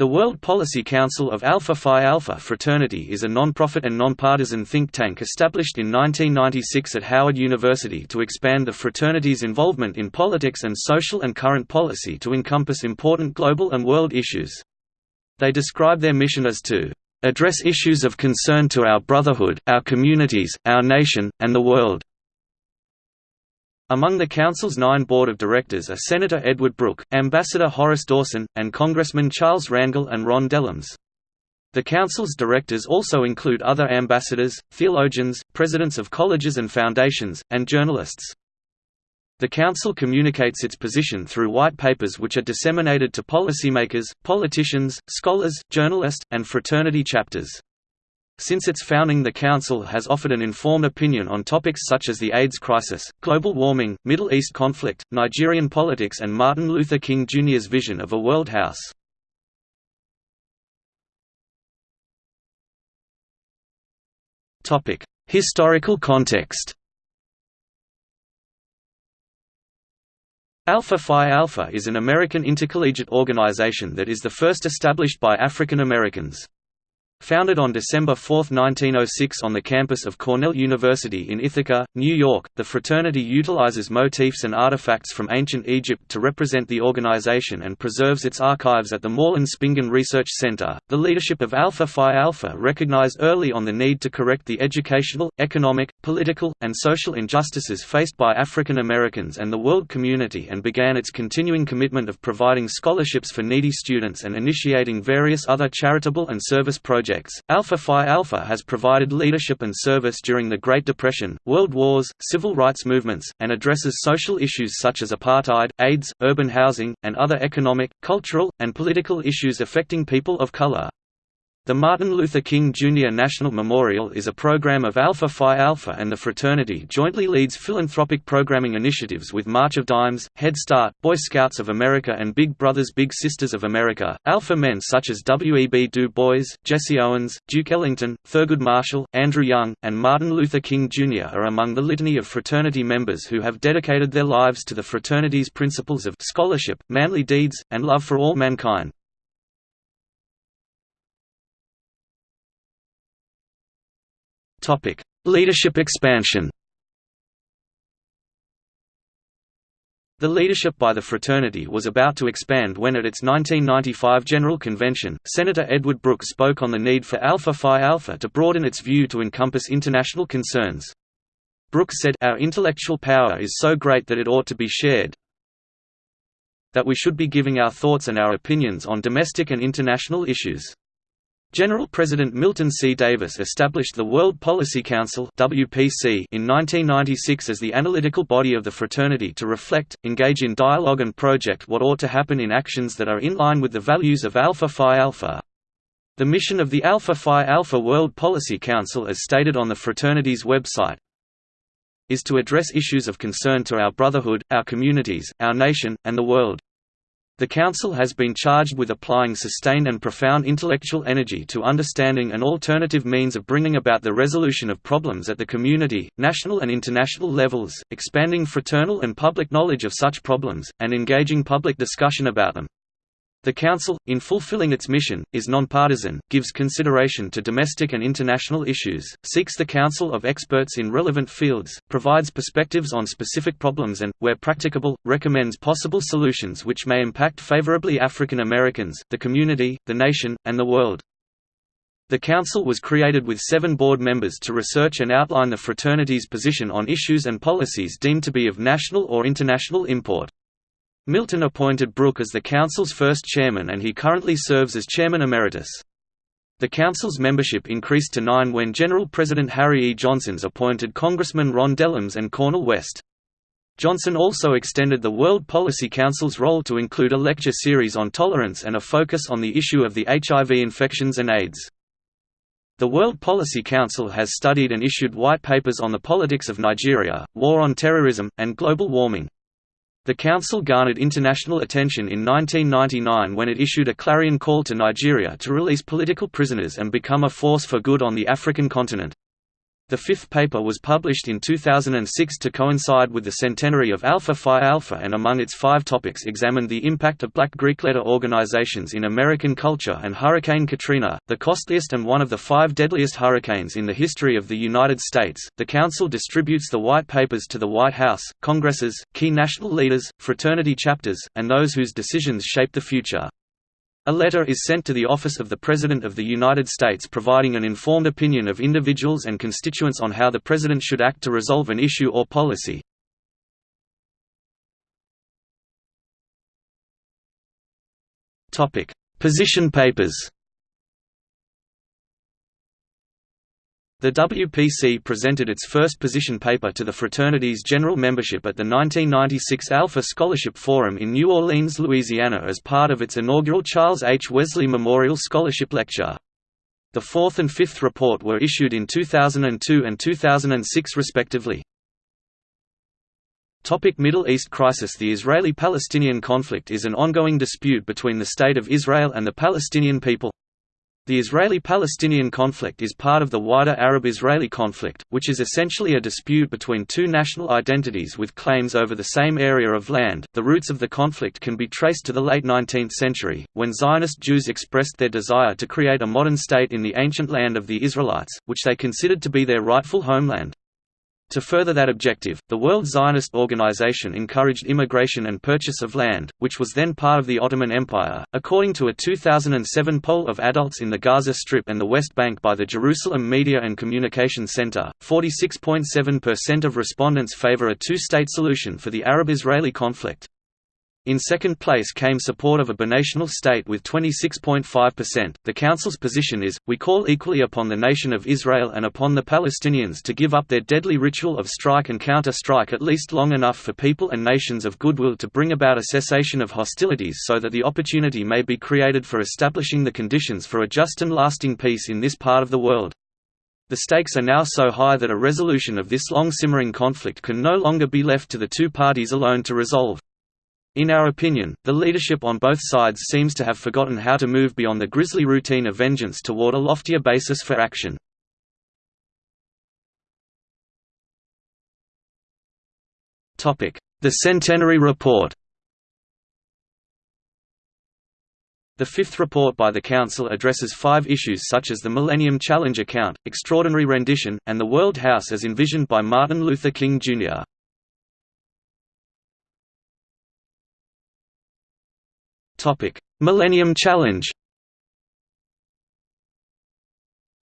The World Policy Council of Alpha Phi Alpha Fraternity is a non-profit and non-partisan think tank established in 1996 at Howard University to expand the fraternity's involvement in politics and social and current policy to encompass important global and world issues. They describe their mission as to address issues of concern to our brotherhood, our communities, our nation, and the world. Among the Council's nine board of directors are Senator Edward Brooke, Ambassador Horace Dawson, and Congressmen Charles Rangel and Ron Dellums. The Council's directors also include other ambassadors, theologians, presidents of colleges and foundations, and journalists. The Council communicates its position through white papers which are disseminated to policymakers, politicians, scholars, journalists, and fraternity chapters. Since its founding the Council has offered an informed opinion on topics such as the AIDS crisis, global warming, Middle East conflict, Nigerian politics and Martin Luther King Jr.'s vision of a world house. Historical context Alpha Phi Alpha is an American intercollegiate organization that is the first established by African Americans. Founded on December 4, 1906 on the campus of Cornell University in Ithaca, New York, the fraternity utilizes motifs and artifacts from ancient Egypt to represent the organization and preserves its archives at the Moorland-Spingarn Research Center. The leadership of Alpha Phi Alpha recognized early on the need to correct the educational, economic, political, and social injustices faced by African Americans and the world community and began its continuing commitment of providing scholarships for needy students and initiating various other charitable and service projects projects. Alpha Phi Alpha has provided leadership and service during the Great Depression, World Wars, civil rights movements, and addresses social issues such as apartheid, AIDS, urban housing, and other economic, cultural, and political issues affecting people of color. The Martin Luther King Jr. National Memorial is a program of Alpha Phi Alpha and the fraternity jointly leads philanthropic programming initiatives with March of Dimes, Head Start, Boy Scouts of America and Big Brothers Big Sisters of America. Alpha men such as W. E. B. Du Bois, Jesse Owens, Duke Ellington, Thurgood Marshall, Andrew Young, and Martin Luther King Jr. are among the litany of fraternity members who have dedicated their lives to the fraternity's principles of scholarship, manly deeds, and love for all mankind. Topic: Leadership expansion. The leadership by the fraternity was about to expand when at its 1995 General Convention, Senator Edward Brooke spoke on the need for Alpha Phi Alpha to broaden its view to encompass international concerns. Brooke said, Our intellectual power is so great that it ought to be shared, that we should be giving our thoughts and our opinions on domestic and international issues. General President Milton C. Davis established the World Policy Council WPC in 1996 as the analytical body of the fraternity to reflect, engage in dialogue and project what ought to happen in actions that are in line with the values of Alpha Phi Alpha. The mission of the Alpha Phi Alpha World Policy Council as stated on the fraternity's website is to address issues of concern to our brotherhood, our communities, our nation, and the world. The Council has been charged with applying sustained and profound intellectual energy to understanding an alternative means of bringing about the resolution of problems at the community, national and international levels, expanding fraternal and public knowledge of such problems, and engaging public discussion about them. The Council, in fulfilling its mission, is nonpartisan, gives consideration to domestic and international issues, seeks the counsel of experts in relevant fields, provides perspectives on specific problems and, where practicable, recommends possible solutions which may impact favorably African Americans, the community, the nation, and the world. The Council was created with seven board members to research and outline the fraternity's position on issues and policies deemed to be of national or international import. Milton appointed Brooke as the Council's first chairman and he currently serves as chairman emeritus. The Council's membership increased to nine when General President Harry E. Johnson's appointed Congressman Ron Dellums and Cornel West. Johnson also extended the World Policy Council's role to include a lecture series on tolerance and a focus on the issue of the HIV infections and AIDS. The World Policy Council has studied and issued white papers on the politics of Nigeria, war on terrorism, and global warming. The Council garnered international attention in 1999 when it issued a clarion call to Nigeria to release political prisoners and become a force for good on the African continent. The fifth paper was published in 2006 to coincide with the centenary of Alpha Phi Alpha and among its five topics examined the impact of black Greek letter organizations in American culture and Hurricane Katrina, the costliest and one of the five deadliest hurricanes in the history of the United States. The Council distributes the white papers to the White House, Congresses, key national leaders, fraternity chapters, and those whose decisions shape the future. A letter is sent to the Office of the President of the United States providing an informed opinion of individuals and constituents on how the President should act to resolve an issue or policy. Position papers The WPC presented its first position paper to the fraternity's general membership at the 1996 Alpha Scholarship Forum in New Orleans, Louisiana as part of its inaugural Charles H. Wesley Memorial Scholarship Lecture. The fourth and fifth report were issued in 2002 and 2006 respectively. Topic Middle East crisis The Israeli-Palestinian conflict is an ongoing dispute between the State of Israel and the Palestinian people. The Israeli-Palestinian conflict is part of the wider Arab-Israeli conflict, which is essentially a dispute between two national identities with claims over the same area of land. The roots of the conflict can be traced to the late 19th century, when Zionist Jews expressed their desire to create a modern state in the ancient land of the Israelites, which they considered to be their rightful homeland. To further that objective, the World Zionist Organization encouraged immigration and purchase of land, which was then part of the Ottoman Empire. According to a 2007 poll of adults in the Gaza Strip and the West Bank by the Jerusalem Media and Communication Center, 46.7% of respondents favor a two state solution for the Arab Israeli conflict. In second place came support of a binational state with 26.5%. The Council's position is We call equally upon the nation of Israel and upon the Palestinians to give up their deadly ritual of strike and counter strike at least long enough for people and nations of goodwill to bring about a cessation of hostilities so that the opportunity may be created for establishing the conditions for a just and lasting peace in this part of the world. The stakes are now so high that a resolution of this long simmering conflict can no longer be left to the two parties alone to resolve. In our opinion, the leadership on both sides seems to have forgotten how to move beyond the grisly routine of vengeance toward a loftier basis for action. The Centenary Report The fifth report by the Council addresses five issues such as the Millennium Challenge account, extraordinary rendition, and the World House as envisioned by Martin Luther King, Jr. Millennium Challenge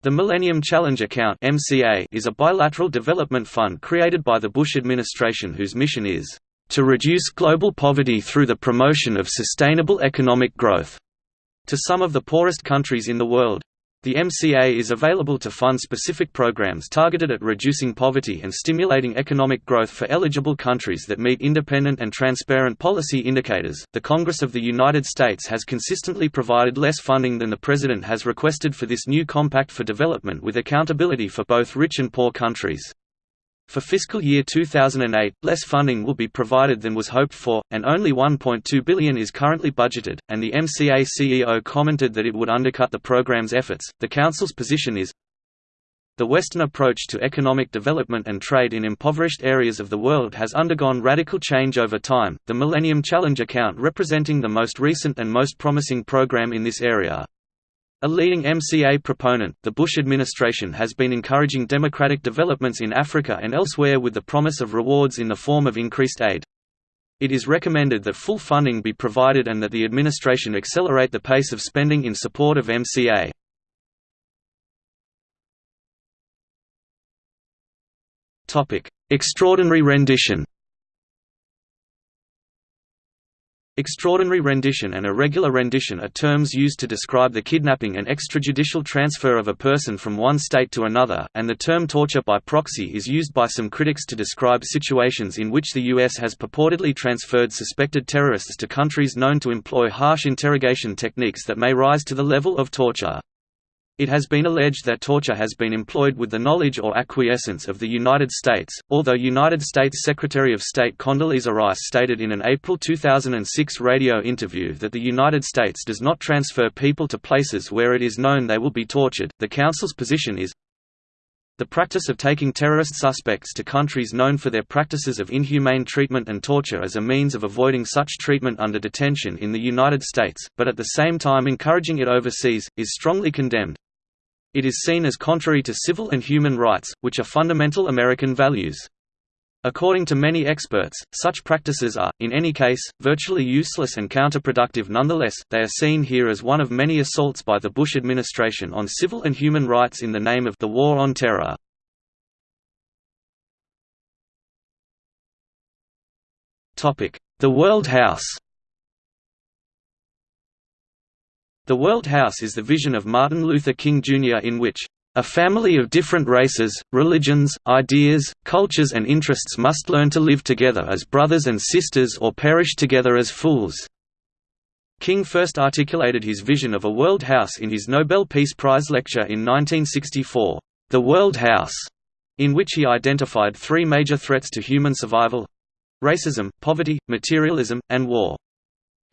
The Millennium Challenge Account is a bilateral development fund created by the Bush administration whose mission is to reduce global poverty through the promotion of sustainable economic growth to some of the poorest countries in the world. The MCA is available to fund specific programs targeted at reducing poverty and stimulating economic growth for eligible countries that meet independent and transparent policy indicators. The Congress of the United States has consistently provided less funding than the President has requested for this new Compact for Development with accountability for both rich and poor countries. For fiscal year 2008, less funding will be provided than was hoped for, and only 1.2 billion is currently budgeted, and the MCA CEO commented that it would undercut the program's efforts. The Council's position is the Western approach to economic development and trade in impoverished areas of the world has undergone radical change over time, the Millennium Challenge account representing the most recent and most promising program in this area. A leading MCA proponent, the Bush administration has been encouraging democratic developments in Africa and elsewhere with the promise of rewards in the form of increased aid. It is recommended that full funding be provided and that the administration accelerate the pace of spending in support of MCA. Extraordinary rendition Extraordinary rendition and irregular rendition are terms used to describe the kidnapping and extrajudicial transfer of a person from one state to another, and the term torture by proxy is used by some critics to describe situations in which the U.S. has purportedly transferred suspected terrorists to countries known to employ harsh interrogation techniques that may rise to the level of torture. It has been alleged that torture has been employed with the knowledge or acquiescence of the United States, although United States Secretary of State Condoleezza Rice stated in an April 2006 radio interview that the United States does not transfer people to places where it is known they will be tortured. The Council's position is The practice of taking terrorist suspects to countries known for their practices of inhumane treatment and torture as a means of avoiding such treatment under detention in the United States, but at the same time encouraging it overseas, is strongly condemned. It is seen as contrary to civil and human rights, which are fundamental American values. According to many experts, such practices are, in any case, virtually useless and counterproductive nonetheless, they are seen here as one of many assaults by the Bush administration on civil and human rights in the name of the War on Terror. The World House The World House is the vision of Martin Luther King Jr. in which a family of different races, religions, ideas, cultures and interests must learn to live together as brothers and sisters or perish together as fools." King first articulated his vision of a world house in his Nobel Peace Prize lecture in 1964, The World House, in which he identified three major threats to human survival—racism, poverty, materialism, and war.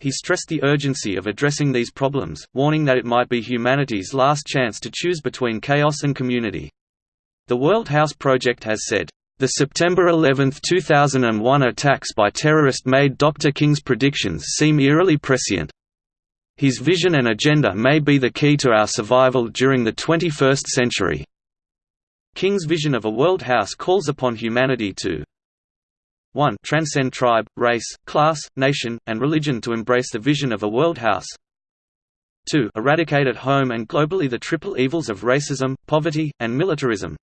He stressed the urgency of addressing these problems, warning that it might be humanity's last chance to choose between chaos and community. The World House Project has said, "...the September 11, 2001 attacks by terrorists made Dr. King's predictions seem eerily prescient. His vision and agenda may be the key to our survival during the 21st century." King's vision of a world house calls upon humanity to 1 transcend tribe, race, class, nation, and religion to embrace the vision of a world house 2 eradicate at home and globally the triple evils of racism, poverty, and militarism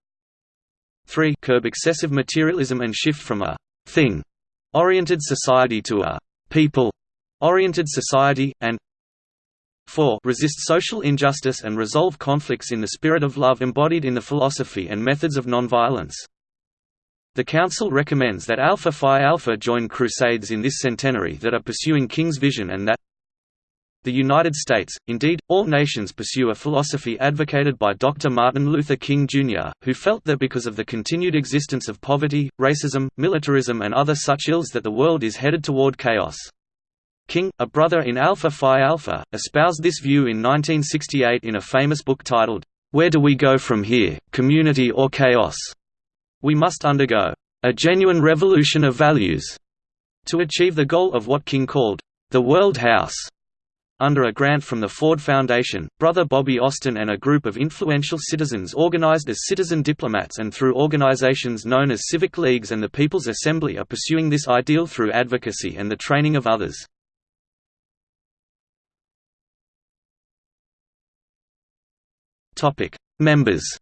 3 curb excessive materialism and shift from a «thing» oriented society to a «people» oriented society, and 4 resist social injustice and resolve conflicts in the spirit of love embodied in the philosophy and methods of nonviolence. The Council recommends that Alpha Phi Alpha join crusades in this centenary that are pursuing King's vision and that the United States, indeed, all nations pursue a philosophy advocated by Dr. Martin Luther King, Jr., who felt that because of the continued existence of poverty, racism, militarism and other such ills that the world is headed toward chaos. King, a brother in Alpha Phi Alpha, espoused this view in 1968 in a famous book titled, Where Do We Go From Here, Community or Chaos? We must undergo a genuine revolution of values to achieve the goal of what King called the World House. Under a grant from the Ford Foundation, brother Bobby Austin and a group of influential citizens organized as citizen diplomats and through organizations known as civic leagues and the People's Assembly are pursuing this ideal through advocacy and the training of others. Members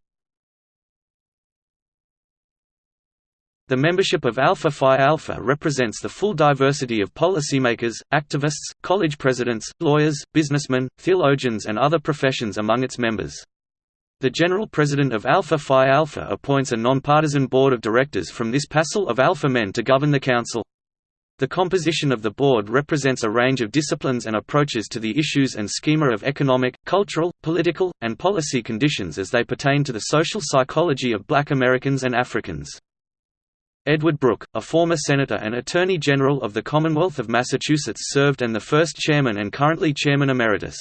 The membership of Alpha Phi Alpha represents the full diversity of policymakers, activists, college presidents, lawyers, businessmen, theologians and other professions among its members. The General President of Alpha Phi Alpha appoints a nonpartisan board of directors from this passel of Alpha men to govern the council. The composition of the board represents a range of disciplines and approaches to the issues and schema of economic, cultural, political, and policy conditions as they pertain to the social psychology of black Americans and Africans. Edward Brooke, a former senator and Attorney General of the Commonwealth of Massachusetts served and the first chairman and currently chairman emeritus.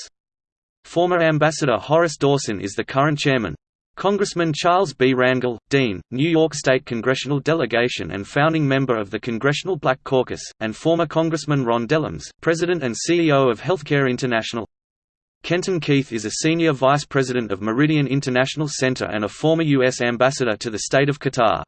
Former Ambassador Horace Dawson is the current chairman. Congressman Charles B. Rangel, Dean, New York State Congressional Delegation and founding member of the Congressional Black Caucus, and former Congressman Ron Dellums, President and CEO of Healthcare International. Kenton Keith is a Senior Vice President of Meridian International Center and a former U.S. Ambassador to the State of Qatar.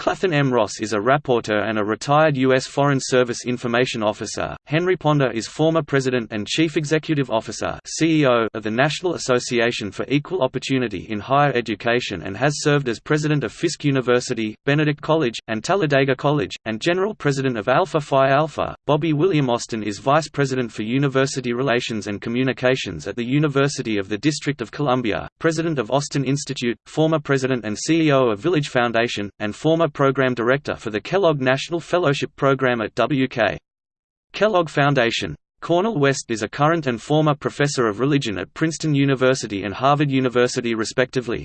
Clathan M. Ross is a rapporteur and a retired U.S. Foreign Service Information Officer. Henry Ponder is former President and Chief Executive Officer (CEO) of the National Association for Equal Opportunity in Higher Education and has served as President of Fisk University, Benedict College, and Talladega College, and General President of Alpha Phi Alpha. Bobby William Austin is Vice President for University Relations and Communications at the University of the District of Columbia, President of Austin Institute, former President and CEO of Village Foundation, and former Program Director for the Kellogg National Fellowship Program at W.K. Kellogg Foundation. Cornel West is a current and former professor of religion at Princeton University and Harvard University respectively.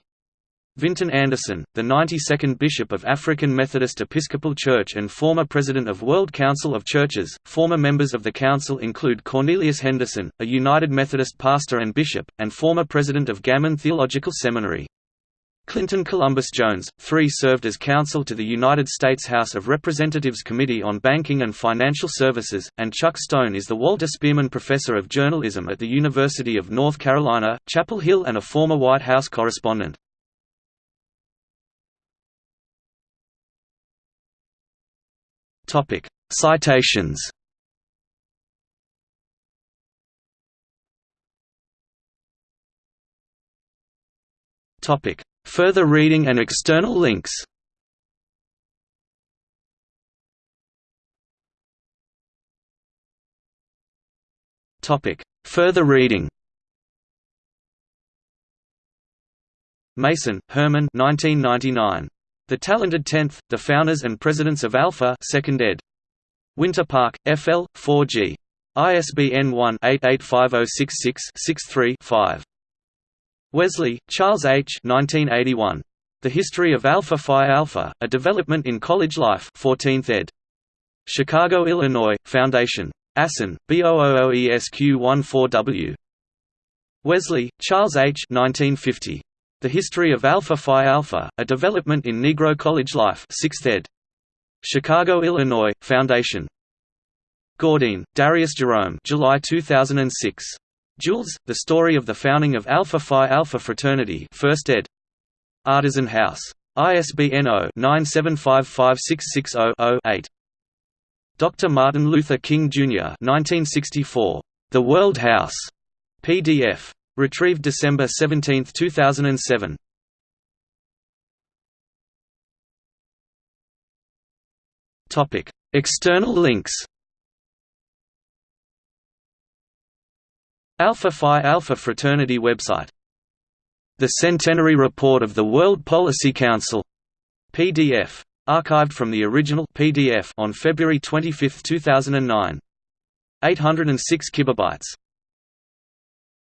Vinton Anderson, the 92nd Bishop of African Methodist Episcopal Church and former President of World Council of Churches. Former members of the council include Cornelius Henderson, a United Methodist pastor and bishop, and former president of Gammon Theological Seminary. Clinton Columbus Jones, 3 served as counsel to the United States House of Representatives Committee on Banking and Financial Services, and Chuck Stone is the Walter Spearman Professor of Journalism at the University of North Carolina, Chapel Hill and a former White House correspondent. Citations Topic Further reading and external links Further reading Mason, Herman 1999. The Talented Tenth, The Founders and Presidents of Alpha 2nd ed. Winter Park, FL, 4G. ISBN 1-885066-63-5. Wesley, Charles H. 1981. The History of Alpha Phi Alpha, A Development in College Life 14th ed. Chicago, Illinois, Foundation. ASIN, B000ESQ14W. Wesley, Charles H. 1950. The History of Alpha Phi Alpha, A Development in Negro College Life 6th ed. Chicago, Illinois, Foundation. Gourdine, Darius Jerome July 2006. Jewels, The Story of the Founding of Alpha Phi Alpha Fraternity 1st ed. Artisan House. ISBN 0-9755660-0-8. Dr. Martin Luther King, Jr. 1964. The World House. PDF. Retrieved December 17, 2007. External links Alpha Phi Alpha Fraternity website The Centenary Report of the World Policy Council PDF. Archived from the original PDF on February 25, 2009. 806 kilobytes.